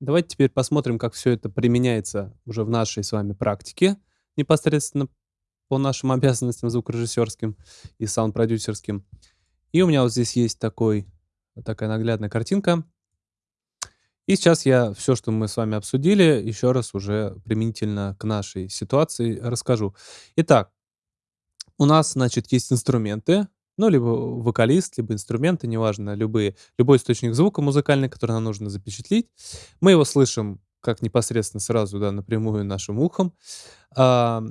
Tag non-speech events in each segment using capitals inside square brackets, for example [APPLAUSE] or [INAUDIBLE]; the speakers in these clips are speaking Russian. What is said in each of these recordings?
Давайте теперь посмотрим, как все это применяется уже в нашей с вами практике, непосредственно по нашим [LAUGHS] обязанностям звукорежиссерским и саунд-продюсерским. И у меня вот здесь есть такой, такая наглядная картинка. И сейчас я все, что мы с вами обсудили, еще раз уже применительно к нашей ситуации расскажу. Итак, у нас, значит, есть инструменты, ну, либо вокалист, либо инструменты, неважно, любые, любой источник звука музыкальный, который нам нужно запечатлеть. Мы его слышим как непосредственно сразу, да, напрямую нашим ухом. А,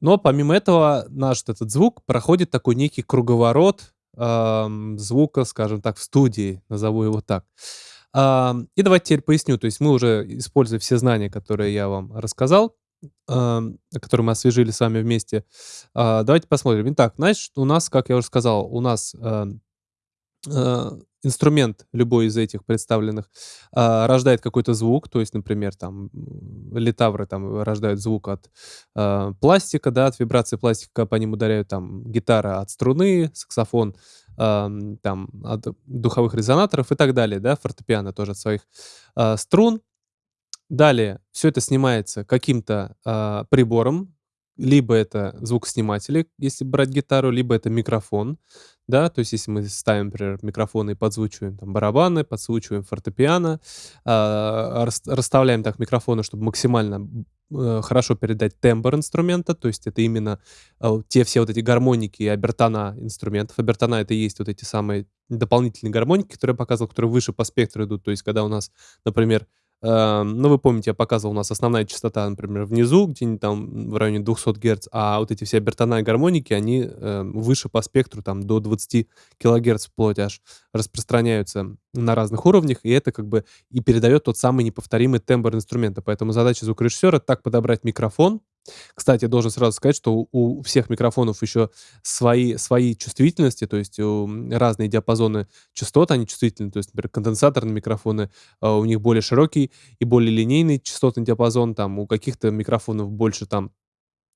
но помимо этого наш этот звук проходит такой некий круговорот а, звука, скажем так, в студии, назову его так. А, и давайте теперь поясню. То есть мы уже, используя все знания, которые я вам рассказал, который мы освежили с вами вместе. А, давайте посмотрим. Итак, значит, у нас, как я уже сказал, у нас э, инструмент любой из этих представленных а, рождает какой-то звук, то есть, например, там литавры там рождают звук от а, пластика, да, от вибрации пластика по ним ударяют, там гитара от струны, саксофон там от духовых резонаторов и так далее, да, фортепиано тоже от своих струн. Далее все это снимается каким-то а, прибором, либо это звукосниматели, если брать гитару, либо это микрофон, да, то есть если мы ставим, например, микрофон и подзвучиваем там барабаны, подзвучиваем фортепиано, э, расставляем так микрофоны, чтобы максимально э, хорошо передать тембр инструмента, то есть это именно э, те все вот эти гармоники и обертона инструментов. Обертона это и есть вот эти самые дополнительные гармоники, которые я показывал, которые выше по спектру идут, то есть когда у нас, например, ну, вы помните, я показывал, у нас основная частота, например, внизу, где-нибудь там в районе 200 Гц, а вот эти все обертона гармоники, они э, выше по спектру, там, до 20 кГц вплоть аж распространяются на разных уровнях, и это как бы и передает тот самый неповторимый тембр инструмента. Поэтому задача звукорежиссера так подобрать микрофон, кстати, должен сразу сказать, что у всех микрофонов еще свои, свои чувствительности, то есть разные диапазоны частот, они чувствительны. То есть, например, конденсаторные микрофоны, а, у них более широкий и более линейный частотный диапазон, там у каких-то микрофонов больше там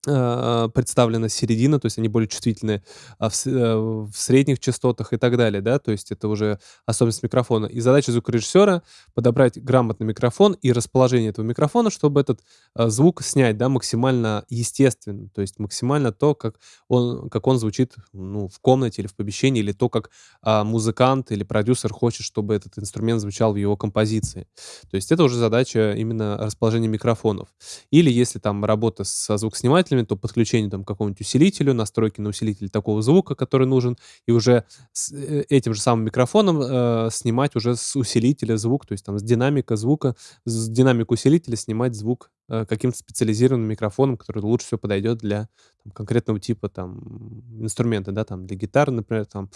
а, представлена середина, то есть они более чувствительны а, в, э, в средних частотах и так далее, да, то есть это уже особенность микрофона. И задача звукорежиссера подобрать грамотный микрофон и расположение этого микрофона, чтобы этот а, звук снять, да, максимально естественно, то есть максимально то, как он, как он звучит, ну, в комнате или в помещении, или то, как а, музыкант или продюсер хочет, чтобы этот инструмент звучал в его композиции. То есть это уже задача именно расположения микрофонов. Или если там работа со звукоснимателем, усилителями, то подключение там, к какому-нибудь усилителю, настройки на усилитель такого звука, который нужен, и уже с э, этим же самым микрофоном э, снимать уже с усилителя звук, то есть там с динамика звука, с динамик усилителя снимать звук э, каким-то специализированным микрофоном, который лучше всего подойдет для там, конкретного типа там инструмента, да, там для гитары, например, там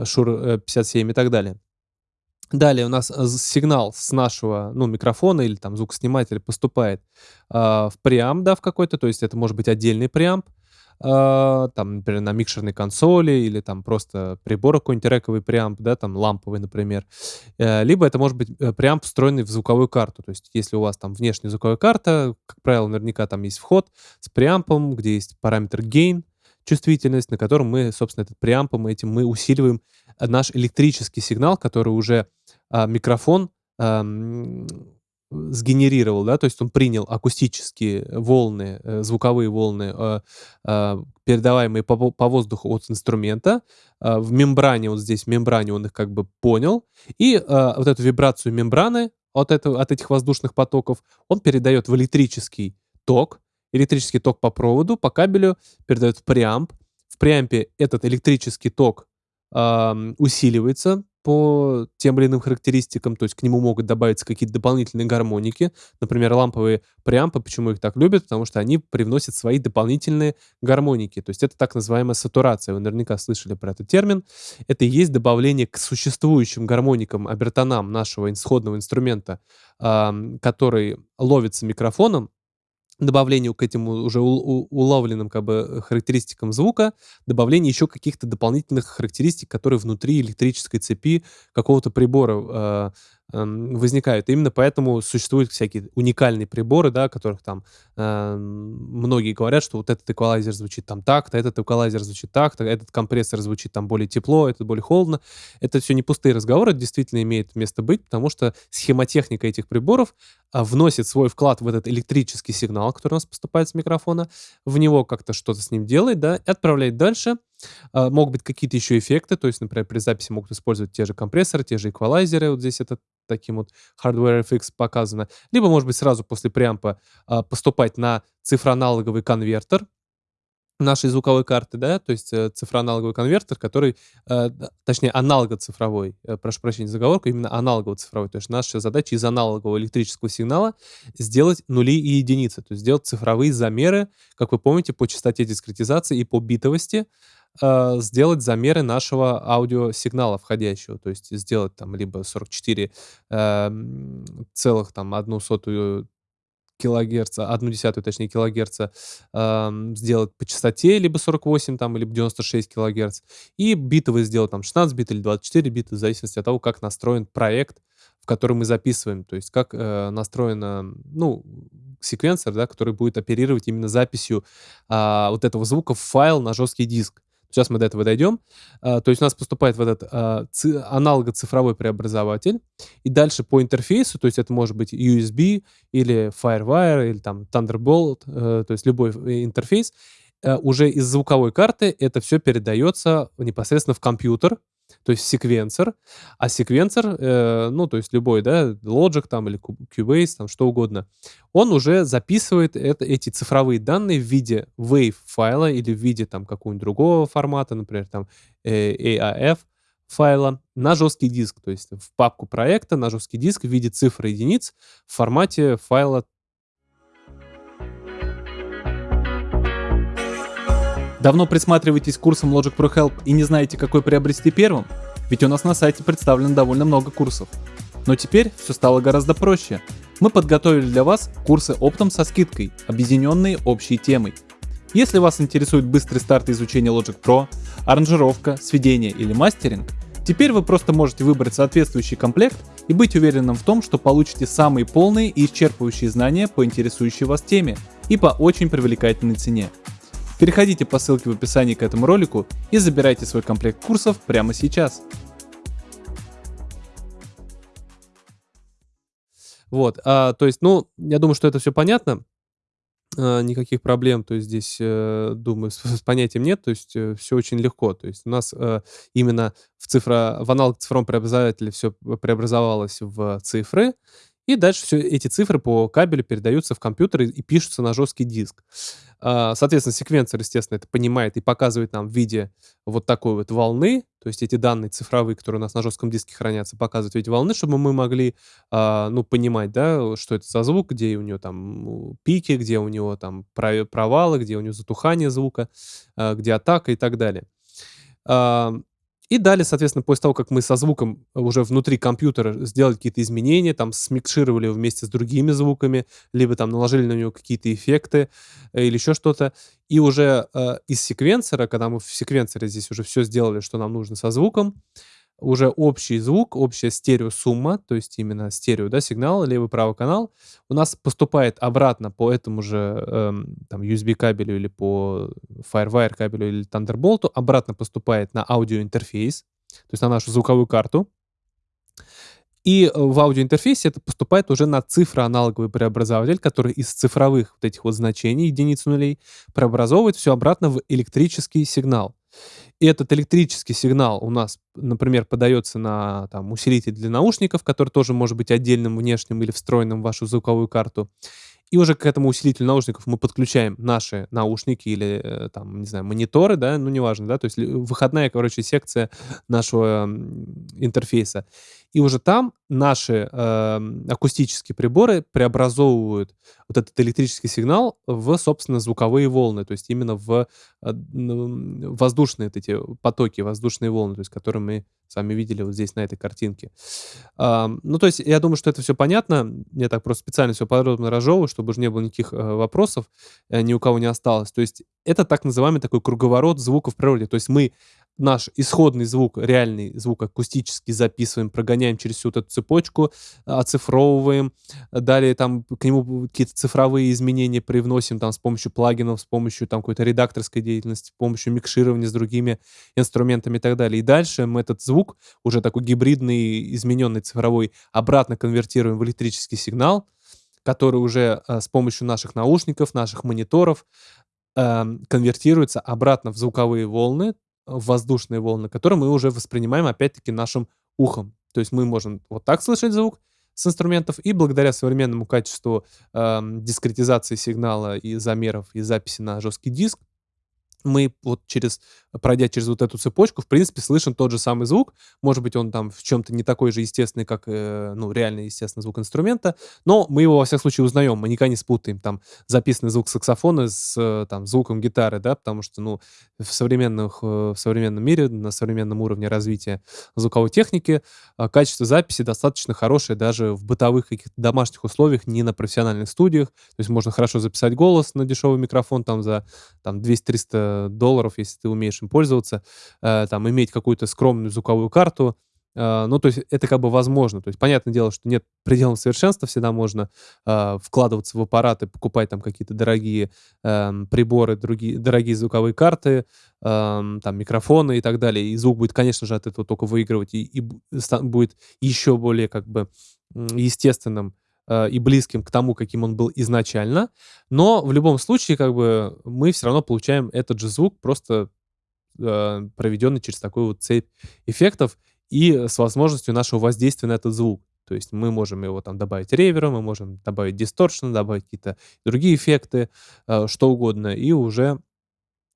Shure 57 и так далее. Далее у нас э, сигнал с нашего, ну, микрофона или там звукоснимателя поступает а, в преамп, да, в какой-то, то есть это может быть отдельный преамп, а, там, например, на микшерной консоли или там просто прибор какой-нибудь рековый преамп, да, там ламповый, например. Э, либо это может быть э, преамп, встроенный в звуковую карту. То есть если у вас там внешняя звуковая карта, как правило, наверняка там есть вход с преампом, где есть параметр gain, чувствительность, на котором мы, собственно, этот преампом этим мы усиливаем наш электрический сигнал, который уже а, микрофон а, сгенерировал, да, то есть он принял акустические волны, э, звуковые волны, э, э, передаваемые по, воздуху от инструмента. Э, в мембране, вот здесь в мембране он их как бы понял. И вот эту вибрацию мембраны от, этого, от этих воздушных потоков он передает в электрический ток. Электрический ток по проводу, по кабелю передает в преамп. В преампе этот электрический ток усиливается по тем или иным характеристикам, то есть к нему могут добавиться какие-то дополнительные гармоники. Например, ламповые преампы, почему их так любят? Потому что они привносят свои дополнительные гармоники. То есть это так называемая сатурация. Вы наверняка слышали про этот термин. Это и есть добавление к существующим гармоникам, обертонам нашего исходного инструмента, который ловится микрофоном, добавлению к этим уже уловленным как бы характеристикам звука, добавление еще каких-то дополнительных характеристик, которые внутри электрической цепи какого-то прибора эм, возникают. Именно поэтому существуют всякие уникальные приборы, да, о которых там э, многие говорят, что вот этот эквалайзер звучит там так-то, этот эквалайзер звучит так-то, этот компрессор звучит там более тепло, этот более холодно. Это все не пустые разговоры, это действительно имеет место быть, потому что схемотехника этих приборов а, вносит свой вклад в этот электрический сигнал, который у нас поступает с микрофона, в него как-то что-то с ним делает, да, и отправляет дальше. А, могут быть какие-то еще эффекты, то есть, например, при записи могут использовать те же компрессоры, те же эквалайзеры, вот здесь это таким вот Hardware FX показано. Либо, может быть, сразу после преампа а, поступать на цифроаналоговый конвертер, нашей звуковой карты, да, то есть э, цифроаналоговый конвертер, который, э, точнее, аналого-цифровой, э, прошу прощения за заговорку, именно аналогово-цифровой. То есть наша задача из аналогового электрического сигнала сделать нули и единицы, то есть сделать цифровые замеры, как вы помните, по частоте дискретизации и по битовости, э, сделать замеры нашего аудиосигнала входящего, то есть сделать там либо 44 э, целых там одну сотую килогерца, одну десятую, точнее, килогерца эм, сделать по частоте, либо 48 там, либо 96 килогерц. И биты вы сделать там 16 бит или 24 бита, в зависимости от того, как настроен проект, в который мы записываем. То есть как э, настроена, ну, секвенсор, да, который будет оперировать именно записью э, вот этого звука в файл на жесткий диск. Сейчас мы до этого дойдем. А, то есть у нас поступает в этот а, аналого-цифровой преобразователь. И дальше по интерфейсу, то есть это может быть USB или FireWire или там Thunderbolt, э, то есть любой э, интерфейс, э, уже из звуковой карты это все передается непосредственно в компьютер, то есть секвенсор. А секвенсор, э, ну, то есть любой, да, Logic там или Cubase, там что угодно, он уже записывает это, эти цифровые данные в виде WAV файла или в виде там какого-нибудь другого формата, например, там э, AAF файла на жесткий диск, то есть в папку проекта на жесткий диск в виде цифр единиц в формате файла Давно присматриваетесь к курсам Logic Pro Help и не знаете, какой приобрести первым? Ведь у нас на сайте представлено довольно много курсов. Но теперь все стало гораздо проще. Мы подготовили для вас курсы оптом со скидкой, объединенные общей темой. Если вас интересует быстрый старт изучения Logic Pro, аранжировка, сведение или мастеринг, теперь вы просто можете выбрать соответствующий комплект и быть уверенным в том, что получите самые полные и исчерпывающие знания по интересующей вас теме и по очень привлекательной цене. Переходите по ссылке в описании к этому ролику и забирайте свой комплект курсов прямо сейчас. Вот, а, то есть, ну, я думаю, что это все понятно. А, никаких проблем, то есть здесь, э, думаю, с, с понятием нет, то есть э, все очень легко. То есть у нас э, именно в цифра, в аналог цифровом преобразователе все преобразовалось в цифры, и дальше все эти цифры по кабелю передаются в компьютер и, пишутся на жесткий диск. А, соответственно, секвенсор, естественно, это понимает и показывает нам в виде вот такой вот волны, то есть эти данные цифровые, которые у нас на жестком диске хранятся, показывают в виде волны, чтобы мы могли, а, ну, понимать, да, что это за звук, где у него там пики, где у него там провалы, где у него затухание звука, а, где атака и так далее. И далее, соответственно, после того, как мы со звуком уже внутри компьютера сделали какие-то изменения, там смикшировали вместе с другими звуками, либо там наложили на него какие-то эффекты э, или еще что-то, и уже э, из секвенсора, когда мы в секвенсоре здесь уже все сделали, что нам нужно со звуком, уже общий звук, общая стереосумма, то есть именно стерео, да, сигнал, левый-правый канал, у нас поступает обратно по этому же эм, там USB кабелю или по FireWire кабелю или Thunderbolt, обратно поступает на аудиоинтерфейс, то есть на нашу звуковую карту. И э, в аудиоинтерфейсе это поступает уже на цифроаналоговый преобразователь, который из цифровых вот этих вот значений, единиц нулей, преобразовывает все обратно в электрический сигнал. И этот электрический сигнал у нас, например, подается на там, усилитель для наушников, который тоже может быть отдельным внешним или встроенным в вашу звуковую карту. И уже к этому усилителю наушников мы подключаем наши наушники или, э, там, не знаю, мониторы, да, ну, неважно, да, то есть выходная, короче, секция нашего интерфейса. И уже там наши э, акустические приборы преобразовывают вот этот электрический сигнал в, собственно, звуковые волны, то есть именно в э, воздушные вот эти потоки, воздушные волны, то есть которые мы с вами видели вот здесь на этой картинке. Э, ну, то есть я думаю, что это все понятно. Я так просто специально все подробно разжевываю, чтобы уже не было никаких э, вопросов, э, ни у кого не осталось. То есть это так называемый такой круговорот звуков в природе. То есть мы наш исходный звук, реальный звук акустический записываем, прогоняем через всю вот эту цепочку, оцифровываем. Далее там к нему какие-то цифровые изменения привносим там с помощью плагинов, с помощью там какой-то редакторской деятельности, с помощью микширования с другими инструментами и так далее. И дальше мы этот звук, уже такой гибридный, измененный цифровой, обратно конвертируем в электрический сигнал, который уже э, с помощью наших наушников, наших мониторов э, конвертируется обратно в звуковые волны, воздушные волны, которые мы уже воспринимаем опять-таки нашим ухом. То есть мы можем вот так слышать звук с инструментов, и благодаря современному качеству э, дискретизации сигнала и замеров и записи на жесткий диск, мы вот через, пройдя через вот эту цепочку, в принципе, слышим тот же самый звук. Может быть, он там в чем-то не такой же естественный, как, э, ну, реальный, естественно, звук инструмента, но мы его, во всяком случае, узнаем. Мы никогда не спутаем там записанный звук саксофона с э, там звуком гитары, да, потому что, ну, в, современных, э, в современном мире, на современном уровне развития звуковой техники э, качество записи достаточно хорошее даже в бытовых каких-то домашних условиях, не на профессиональных студиях. То есть можно хорошо записать голос на дешевый микрофон там за там 200-300 долларов, если ты умеешь им пользоваться, э, там, иметь какую-то скромную звуковую карту, э, ну, то есть это как бы возможно. То есть понятное дело, что нет пределов совершенства, всегда можно э, вкладываться в аппараты, покупать там какие-то дорогие э, приборы, другие, дорогие звуковые карты, э, там микрофоны и так далее. И звук будет, конечно же, от этого только выигрывать и, и будет еще более как бы естественным и близким к тому, каким он был изначально. Но в любом случае, как бы, мы все равно получаем этот же звук, просто э, проведенный через такую вот цепь эффектов и с возможностью нашего воздействия на этот звук. То есть мы можем его там добавить ревером, мы можем добавить дисторшн, добавить какие-то другие эффекты, э, что угодно, и уже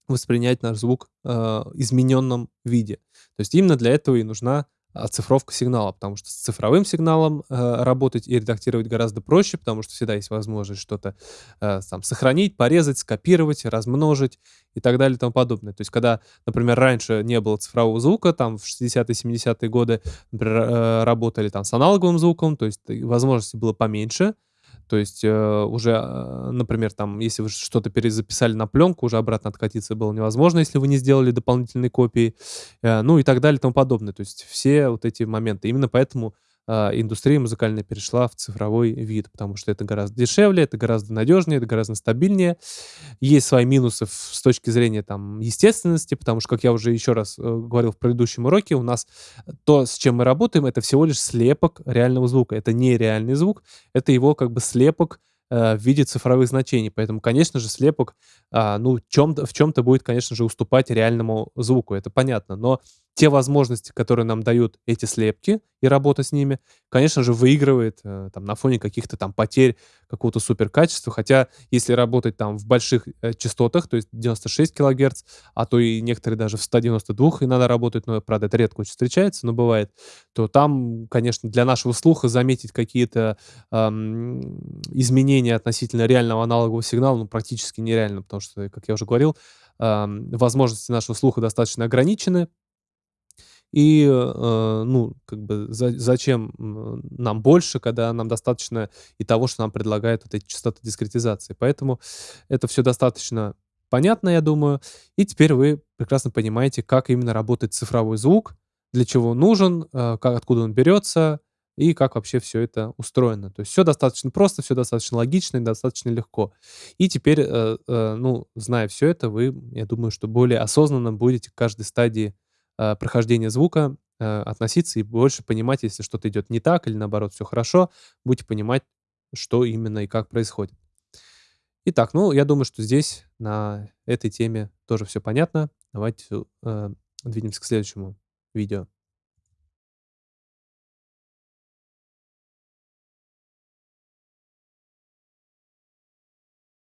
воспринять наш звук э, измененном виде. То есть именно для этого и нужна оцифровка сигнала, потому что с цифровым сигналом э, работать и редактировать гораздо проще, потому что всегда есть возможность что-то э, там сохранить, порезать, скопировать, размножить и так далее и тому подобное. То есть когда, например, раньше не было цифрового звука, там в 60-е, 70-е годы, например, э, работали там с аналоговым звуком, то есть возможностей было поменьше, то есть э, уже, э, например, там, если вы что-то перезаписали на пленку, уже обратно откатиться было невозможно, если вы не сделали дополнительные копии, э, ну и так далее и тому подобное. То есть все вот эти моменты. Именно поэтому индустрия музыкальная перешла в цифровой вид, потому что это гораздо дешевле, это гораздо надежнее, это гораздо стабильнее. Есть свои минусы с точки зрения там естественности, потому что, как я уже еще раз э, говорил в предыдущем уроке, у нас то, с чем мы работаем, это всего лишь слепок реального звука. Это не реальный звук, это его как бы слепок э, в виде цифровых значений. Поэтому, конечно же, слепок а, ну, чем в чем-то будет, конечно же, уступать реальному звуку, это понятно. Но те возможности, которые нам дают эти слепки и работа с ними, конечно же, выигрывает э, там, на фоне каких-то там потерь какого-то суперкачества. Хотя, если работать там в больших э, частотах, то есть 96 килогерц, а то и некоторые даже в 192 и надо работать, но, правда, это редко очень встречается, но бывает, то там, конечно, для нашего слуха заметить какие-то эм, изменения относительно реального аналогового сигнала ну, практически нереально, потому что, как я уже говорил, возможности нашего слуха достаточно ограничены, и, э, ну, как бы за, зачем нам больше, когда нам достаточно и того, что нам предлагают вот эти частоты дискретизации. Поэтому это все достаточно понятно, я думаю. И теперь вы прекрасно понимаете, как именно работает цифровой звук, для чего он нужен, э, как, откуда он берется и как вообще все это устроено. То есть все достаточно просто, все достаточно логично и достаточно легко. И теперь, э, ну, зная все это, вы, я думаю, что более осознанно будете к каждой стадии э, прохождения звука э, относиться и больше понимать, если что-то идет не так или наоборот все хорошо, будете понимать, что именно и как происходит. Итак, ну, я думаю, что здесь на этой теме тоже все понятно. Давайте э, двинемся к следующему видео.